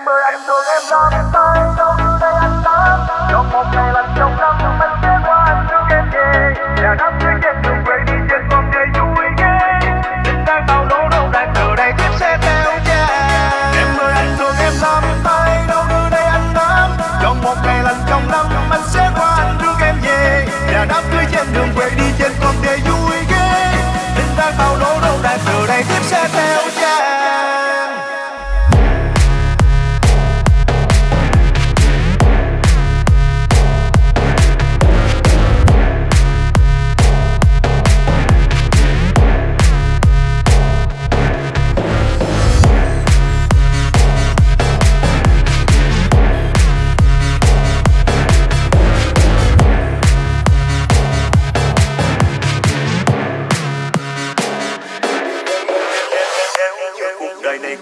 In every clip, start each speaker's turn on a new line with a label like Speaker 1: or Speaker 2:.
Speaker 1: Em ơi anh thương em lắm Tay đâu đưa đây anh lắm trong một ngày lành trong năm, Anh sẽ qua anh thương em về nhà đám cưới trên đường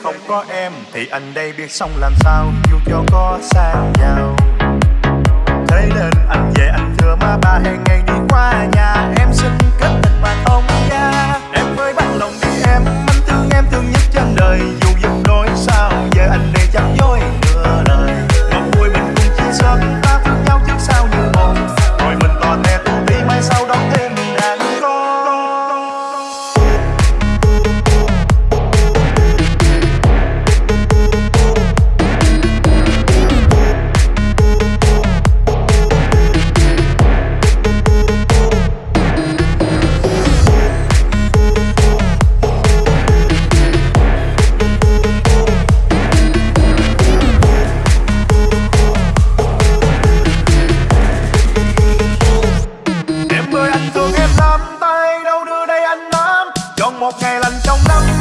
Speaker 1: không có em thì anh đây biết xong làm sao. Dù cho có xa nhau. Thế nên anh về anh thưa má ba hẹn ngày lành trong năm.